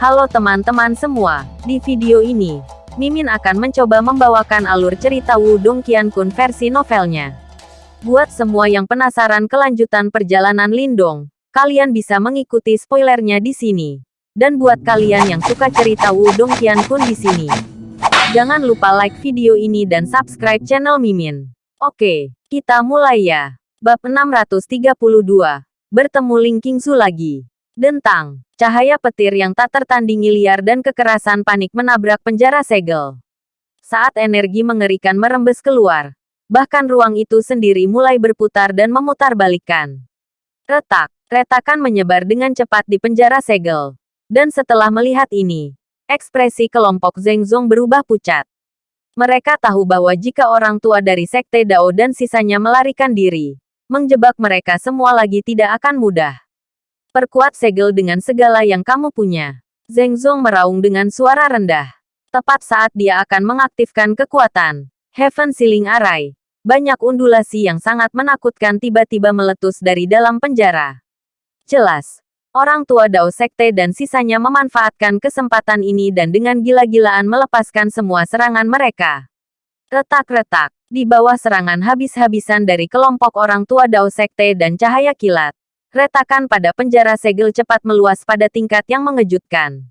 Halo teman-teman semua, di video ini, Mimin akan mencoba membawakan alur cerita Wudong Qiankun versi novelnya. Buat semua yang penasaran kelanjutan perjalanan Lindong, kalian bisa mengikuti spoilernya di sini. Dan buat kalian yang suka cerita Wudong Qiankun di sini, jangan lupa like video ini dan subscribe channel Mimin. Oke, kita mulai ya. Bab 632. Bertemu Ling Qingzu lagi. Dentang, cahaya petir yang tak tertandingi liar dan kekerasan panik menabrak penjara segel. Saat energi mengerikan merembes keluar, bahkan ruang itu sendiri mulai berputar dan memutar balikan. Retak, retakan menyebar dengan cepat di penjara segel. Dan setelah melihat ini, ekspresi kelompok Zhengzong berubah pucat. Mereka tahu bahwa jika orang tua dari Sekte Dao dan sisanya melarikan diri, menjebak mereka semua lagi tidak akan mudah. Perkuat segel dengan segala yang kamu punya. Zheng Zong meraung dengan suara rendah. Tepat saat dia akan mengaktifkan kekuatan. Heaven Ceiling Array. Banyak undulasi yang sangat menakutkan tiba-tiba meletus dari dalam penjara. Jelas. Orang tua Dao Sekte dan sisanya memanfaatkan kesempatan ini dan dengan gila-gilaan melepaskan semua serangan mereka. Retak-retak. Di bawah serangan habis-habisan dari kelompok orang tua Dao Sekte dan cahaya kilat Retakan pada penjara segel cepat meluas pada tingkat yang mengejutkan.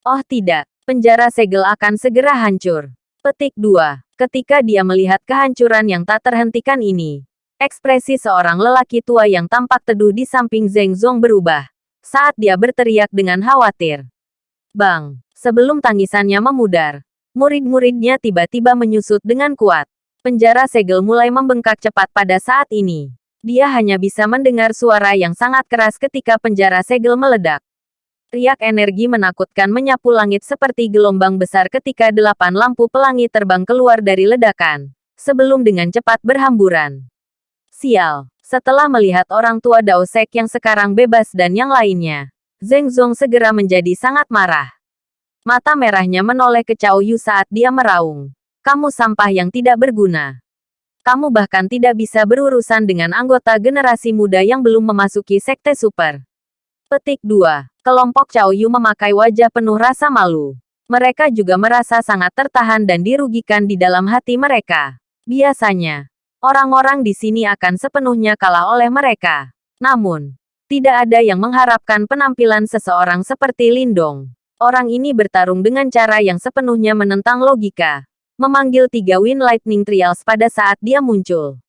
Oh tidak, penjara segel akan segera hancur. Petik 2. Ketika dia melihat kehancuran yang tak terhentikan ini, ekspresi seorang lelaki tua yang tampak teduh di samping Zheng Zong berubah saat dia berteriak dengan khawatir. Bang, sebelum tangisannya memudar, murid-muridnya tiba-tiba menyusut dengan kuat. Penjara segel mulai membengkak cepat pada saat ini dia hanya bisa mendengar suara yang sangat keras ketika penjara segel meledak. Riak energi menakutkan menyapu langit seperti gelombang besar ketika delapan lampu pelangi terbang keluar dari ledakan, sebelum dengan cepat berhamburan. Sial, setelah melihat orang tua Dao Sek yang sekarang bebas dan yang lainnya, Zheng Zong segera menjadi sangat marah. Mata merahnya menoleh ke Cao Yu saat dia meraung. Kamu sampah yang tidak berguna kamu bahkan tidak bisa berurusan dengan anggota generasi muda yang belum memasuki sekte super. Petik 2. Kelompok Cao Yu memakai wajah penuh rasa malu. Mereka juga merasa sangat tertahan dan dirugikan di dalam hati mereka. Biasanya, orang-orang di sini akan sepenuhnya kalah oleh mereka. Namun, tidak ada yang mengharapkan penampilan seseorang seperti Lindong. Orang ini bertarung dengan cara yang sepenuhnya menentang logika memanggil tiga Wind Lightning Trials pada saat dia muncul.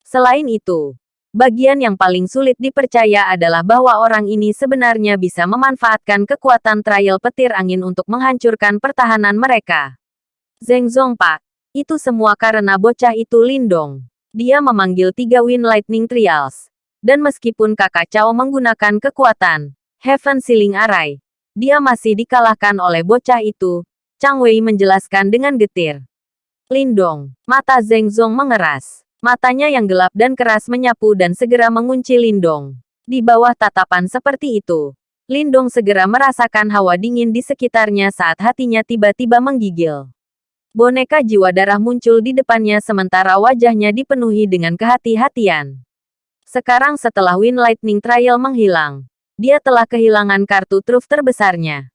Selain itu, bagian yang paling sulit dipercaya adalah bahwa orang ini sebenarnya bisa memanfaatkan kekuatan trial petir angin untuk menghancurkan pertahanan mereka. Zheng Zongpak, itu semua karena bocah itu Lindong. Dia memanggil tiga Wind Lightning Trials. Dan meskipun kakak Cao menggunakan kekuatan Heaven Ceiling Array, dia masih dikalahkan oleh bocah itu, Chang Wei menjelaskan dengan getir. Lindong, mata Zheng Zong mengeras. Matanya yang gelap dan keras menyapu dan segera mengunci Lindong. Di bawah tatapan seperti itu, Lindong segera merasakan hawa dingin di sekitarnya saat hatinya tiba-tiba menggigil. Boneka jiwa darah muncul di depannya sementara wajahnya dipenuhi dengan kehati-hatian. Sekarang setelah Wind Lightning Trial menghilang, dia telah kehilangan kartu truf terbesarnya.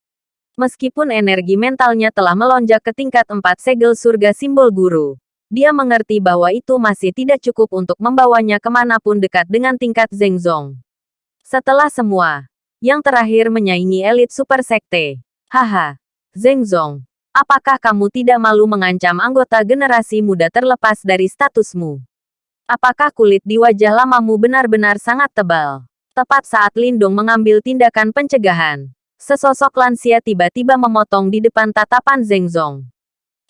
Meskipun energi mentalnya telah melonjak ke tingkat empat segel surga simbol guru, dia mengerti bahwa itu masih tidak cukup untuk membawanya ke mana pun dekat dengan tingkat Zhengzong. Setelah semua, yang terakhir menyaingi elit super sekte. Haha, Zhengzong, apakah kamu tidak malu mengancam anggota generasi muda terlepas dari statusmu? Apakah kulit di wajah lamamu benar-benar sangat tebal? Tepat saat Lindong mengambil tindakan pencegahan, Sesosok lansia tiba-tiba memotong di depan tatapan Zeng Zong.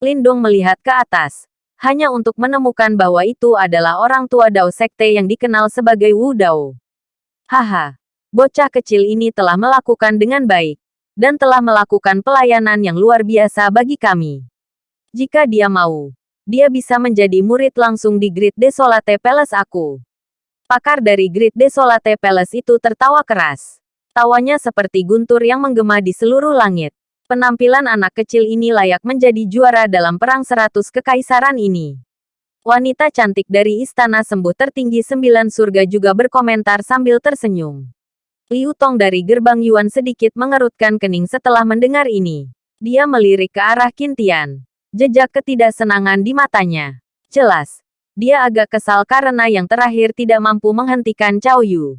Lindong melihat ke atas, hanya untuk menemukan bahwa itu adalah orang tua Dao Sekte yang dikenal sebagai Wu Dao. Haha, bocah kecil ini telah melakukan dengan baik, dan telah melakukan pelayanan yang luar biasa bagi kami. Jika dia mau, dia bisa menjadi murid langsung di Grid Desolate Palace aku. Pakar dari Grid Desolate Palace itu tertawa keras. Tawanya seperti guntur yang menggema di seluruh langit. Penampilan anak kecil ini layak menjadi juara dalam perang seratus kekaisaran ini. Wanita cantik dari istana sembuh tertinggi sembilan surga juga berkomentar sambil tersenyum. Liu Tong dari gerbang Yuan sedikit mengerutkan kening setelah mendengar ini. Dia melirik ke arah Kintian. Jejak ketidaksenangan di matanya. Jelas, dia agak kesal karena yang terakhir tidak mampu menghentikan Cao Yu.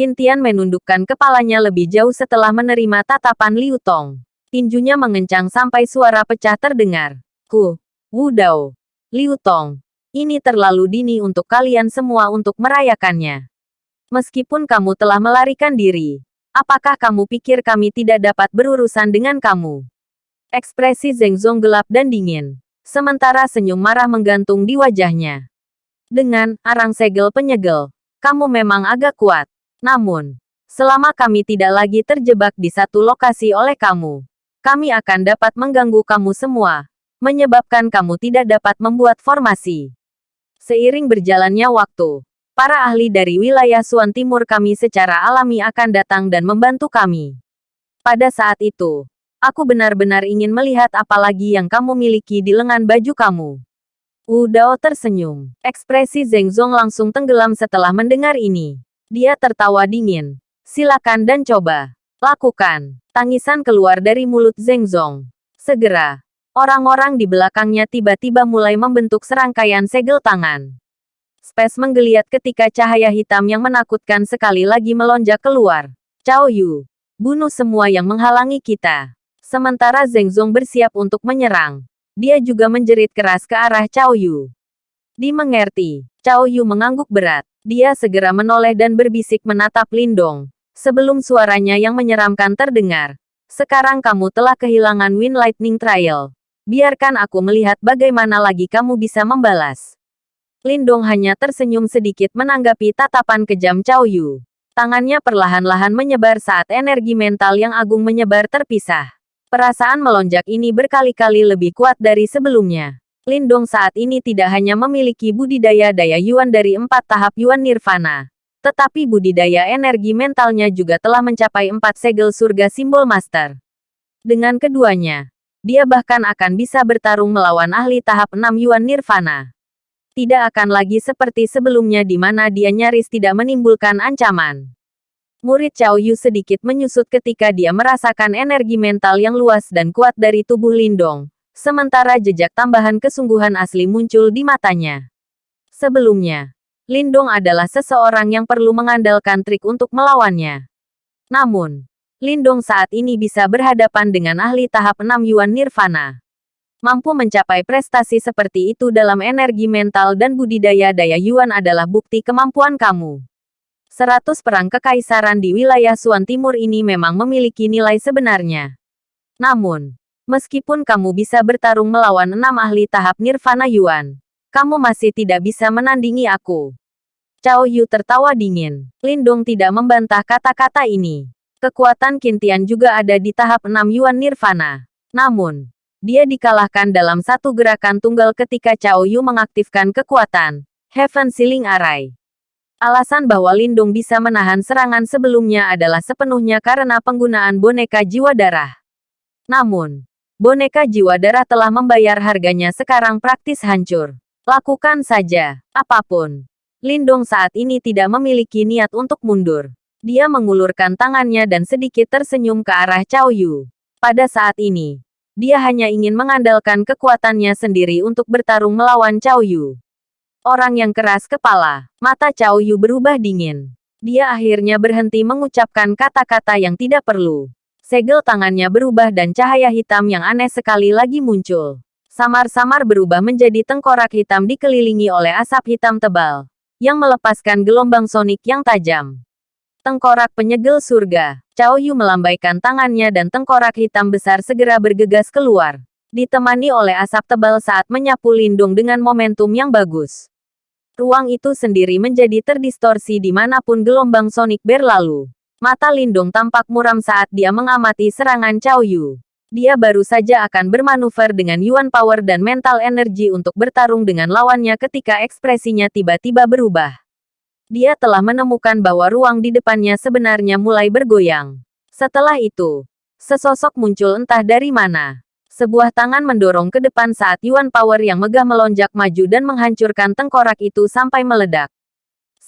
Kintian menundukkan kepalanya lebih jauh setelah menerima tatapan Liu Tong. Tinjunya mengencang sampai suara pecah terdengar. Ku, Wu Dao, Liu Tong, ini terlalu dini untuk kalian semua untuk merayakannya. Meskipun kamu telah melarikan diri, apakah kamu pikir kami tidak dapat berurusan dengan kamu? Ekspresi Zeng Zong gelap dan dingin. Sementara senyum marah menggantung di wajahnya. Dengan arang segel penyegel, kamu memang agak kuat. Namun, selama kami tidak lagi terjebak di satu lokasi oleh kamu, kami akan dapat mengganggu kamu semua, menyebabkan kamu tidak dapat membuat formasi. Seiring berjalannya waktu, para ahli dari wilayah Suan Timur kami secara alami akan datang dan membantu kami. Pada saat itu, Aku benar-benar ingin melihat apa lagi yang kamu miliki di lengan baju kamu. Wu Dao tersenyum. Ekspresi Zeng Zong langsung tenggelam setelah mendengar ini. Dia tertawa dingin. Silakan dan coba. Lakukan. Tangisan keluar dari mulut Zeng Zong. Segera. Orang-orang di belakangnya tiba-tiba mulai membentuk serangkaian segel tangan. Space menggeliat ketika cahaya hitam yang menakutkan sekali lagi melonjak keluar. Cao Yu, bunuh semua yang menghalangi kita. Sementara Zeng Zong bersiap untuk menyerang. Dia juga menjerit keras ke arah Cao Yu. Dimengerti, Cao Yu mengangguk berat. Dia segera menoleh dan berbisik menatap Lindong. Sebelum suaranya yang menyeramkan terdengar. Sekarang kamu telah kehilangan Wind Lightning Trial. Biarkan aku melihat bagaimana lagi kamu bisa membalas. Lindong hanya tersenyum sedikit menanggapi tatapan kejam Cao Yu. Tangannya perlahan-lahan menyebar saat energi mental yang agung menyebar terpisah. Perasaan melonjak ini berkali-kali lebih kuat dari sebelumnya. Lindong saat ini tidak hanya memiliki budidaya daya Yuan dari empat tahap Yuan Nirvana, tetapi budidaya energi mentalnya juga telah mencapai empat segel surga simbol master. Dengan keduanya, dia bahkan akan bisa bertarung melawan ahli tahap 6 Yuan Nirvana. Tidak akan lagi seperti sebelumnya di mana dia nyaris tidak menimbulkan ancaman. Murid Cao Yu sedikit menyusut ketika dia merasakan energi mental yang luas dan kuat dari tubuh Lindong, sementara jejak tambahan kesungguhan asli muncul di matanya. Sebelumnya, Lindong adalah seseorang yang perlu mengandalkan trik untuk melawannya. Namun, Lindong saat ini bisa berhadapan dengan ahli tahap 6 Yuan Nirvana. Mampu mencapai prestasi seperti itu dalam energi mental dan budidaya daya Yuan adalah bukti kemampuan kamu. Seratus perang kekaisaran di wilayah Suan Timur ini memang memiliki nilai sebenarnya. Namun, meskipun kamu bisa bertarung melawan enam ahli tahap Nirvana Yuan, kamu masih tidak bisa menandingi aku. Cao Yu tertawa dingin. Lindung tidak membantah kata-kata ini. Kekuatan Kintian juga ada di tahap 6 Yuan Nirvana. Namun, dia dikalahkan dalam satu gerakan tunggal ketika Cao Yu mengaktifkan kekuatan Heaven Ceiling Array. Alasan bahwa Lindung bisa menahan serangan sebelumnya adalah sepenuhnya karena penggunaan boneka jiwa darah. Namun, boneka jiwa darah telah membayar harganya sekarang praktis hancur. Lakukan saja, apa pun. Lindung saat ini tidak memiliki niat untuk mundur. Dia mengulurkan tangannya dan sedikit tersenyum ke arah Cao Yu. Pada saat ini, dia hanya ingin mengandalkan kekuatannya sendiri untuk bertarung melawan Cao Yu. Orang yang keras kepala. Mata Cao Yu berubah dingin. Dia akhirnya berhenti mengucapkan kata-kata yang tidak perlu. Segel tangannya berubah dan cahaya hitam yang aneh sekali lagi muncul. Samar-samar berubah menjadi tengkorak hitam dikelilingi oleh asap hitam tebal. Yang melepaskan gelombang sonik yang tajam. Tengkorak penyegel surga. Cao Yu melambaikan tangannya dan tengkorak hitam besar segera bergegas keluar ditemani oleh asap tebal saat menyapu lindung dengan momentum yang bagus. Ruang itu sendiri menjadi terdistorsi di mana pun gelombang sonik berlalu. Mata Lindung tampak muram saat dia mengamati serangan Cao Yu. Dia baru saja akan bermanuver dengan Yuan Power dan Mental Energy untuk bertarung dengan lawannya ketika ekspresinya tiba-tiba berubah. Dia telah menemukan bahwa ruang di depannya sebenarnya mulai bergoyang. Setelah itu, sesosok muncul entah dari mana. Sebuah tangan mendorong ke depan saat Yuan Power yang megah melonjak maju dan menghancurkan tengkorak itu sampai meledak.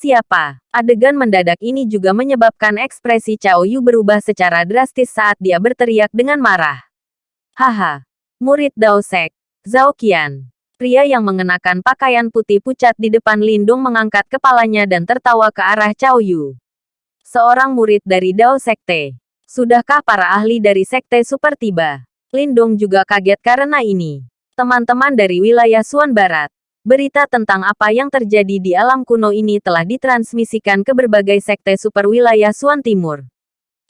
Siapa? Adegan mendadak ini juga menyebabkan ekspresi Cao Yu berubah secara drastis saat dia berteriak dengan marah. Haha. Murid Dao Sek. Zhao Qian. Pria yang mengenakan pakaian putih pucat di depan Lindung mengangkat kepalanya dan tertawa ke arah Cao Yu. Seorang murid dari Dao Sekte. Sudahkah para ahli dari Sekte Super tiba? Lindung juga kaget karena ini. Teman-teman dari wilayah Suan Barat. Berita tentang apa yang terjadi di alam kuno ini telah ditransmisikan ke berbagai sekte super wilayah Suan Timur.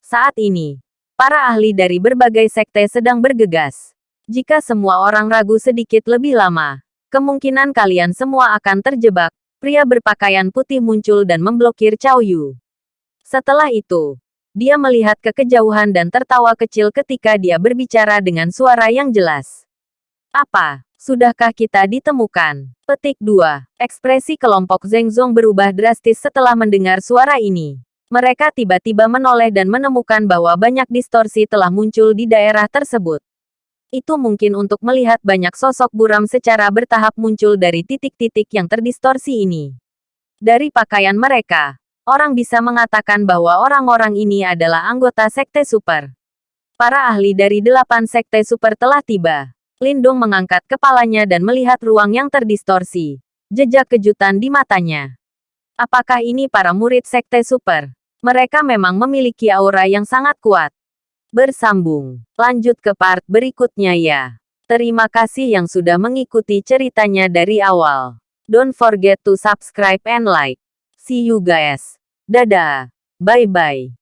Saat ini, para ahli dari berbagai sekte sedang bergegas. Jika semua orang ragu sedikit lebih lama, kemungkinan kalian semua akan terjebak. Pria berpakaian putih muncul dan memblokir Cao Yu. Setelah itu, dia melihat ke kejauhan dan tertawa kecil ketika dia berbicara dengan suara yang jelas. Apa? Sudahkah kita ditemukan? Petik 2. Ekspresi kelompok Zengzong berubah drastis setelah mendengar suara ini. Mereka tiba-tiba menoleh dan menemukan bahwa banyak distorsi telah muncul di daerah tersebut. Itu mungkin untuk melihat banyak sosok buram secara bertahap muncul dari titik-titik yang terdistorsi ini. Dari pakaian mereka, orang bisa mengatakan bahwa orang-orang ini adalah anggota Sekte Super. Para ahli dari delapan Sekte Super telah tiba. Lindung mengangkat kepalanya dan melihat ruang yang terdistorsi. Jejak kejutan di matanya. Apakah ini para murid Sekte Super? Mereka memang memiliki aura yang sangat kuat. Bersambung. Lanjut ke part berikutnya ya. Terima kasih yang sudah mengikuti ceritanya dari awal. Don't forget to subscribe and like. See you guys. Dadah. Bye-bye.